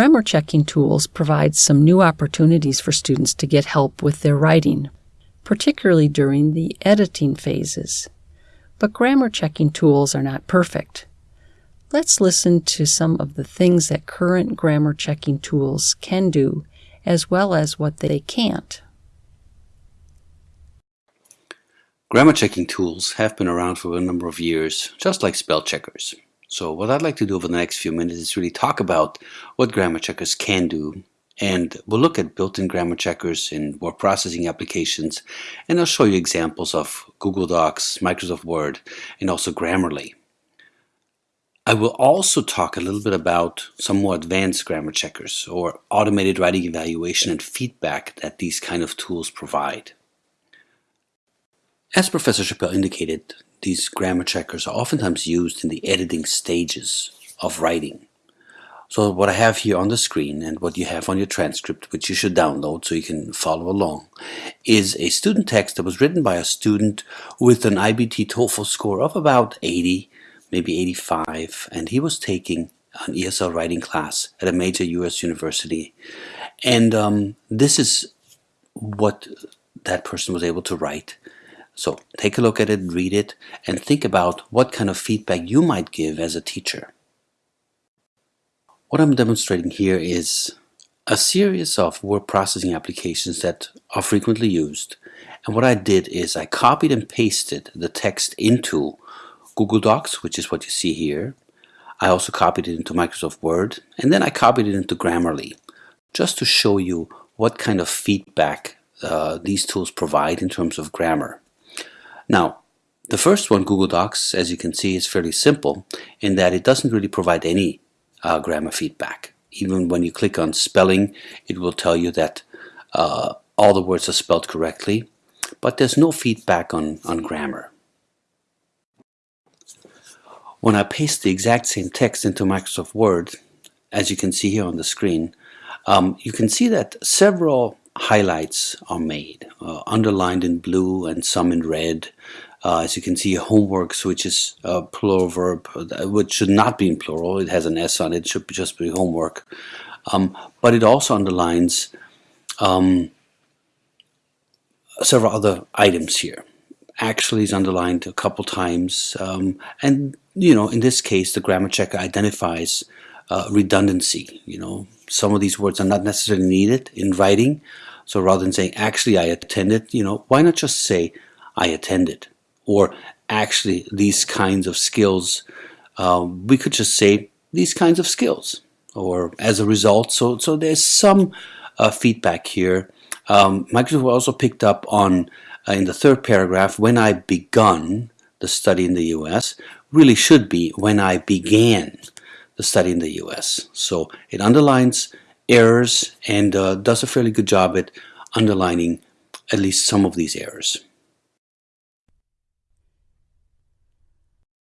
Grammar checking tools provide some new opportunities for students to get help with their writing, particularly during the editing phases. But grammar checking tools are not perfect. Let's listen to some of the things that current grammar checking tools can do, as well as what they can't. Grammar checking tools have been around for a number of years, just like spell checkers. So what I'd like to do over the next few minutes is really talk about what grammar checkers can do and we'll look at built-in grammar checkers in word processing applications and I'll show you examples of Google Docs, Microsoft Word, and also Grammarly. I will also talk a little bit about some more advanced grammar checkers or automated writing evaluation and feedback that these kind of tools provide. As Professor Chapelle indicated, these grammar checkers are oftentimes used in the editing stages of writing. So what I have here on the screen and what you have on your transcript, which you should download so you can follow along, is a student text that was written by a student with an IBT TOEFL score of about 80, maybe 85, and he was taking an ESL writing class at a major US university. And um, this is what that person was able to write. So take a look at it, read it, and think about what kind of feedback you might give as a teacher. What I'm demonstrating here is a series of word processing applications that are frequently used. And what I did is I copied and pasted the text into Google Docs, which is what you see here. I also copied it into Microsoft Word, and then I copied it into Grammarly, just to show you what kind of feedback uh, these tools provide in terms of grammar. Now, the first one, Google Docs, as you can see, is fairly simple in that it doesn't really provide any uh, grammar feedback. Even when you click on spelling, it will tell you that uh, all the words are spelled correctly, but there's no feedback on, on grammar. When I paste the exact same text into Microsoft Word, as you can see here on the screen, um, you can see that several highlights are made, uh, underlined in blue and some in red. Uh, as you can see, homeworks, which is a plural verb, uh, which should not be in plural. It has an S on it. It should just be homework. Um, but it also underlines um, several other items here. Actually is underlined a couple times. Um, and, you know, in this case, the grammar checker identifies uh, redundancy. You know, some of these words are not necessarily needed in writing. So rather than saying, actually I attended, you know, why not just say, I attended? Or actually these kinds of skills, um, we could just say these kinds of skills. Or as a result, so, so there's some uh, feedback here. Um, Microsoft also picked up on, uh, in the third paragraph, when I begun the study in the US, really should be when I began the study in the US. So it underlines errors and uh, does a fairly good job at underlining at least some of these errors.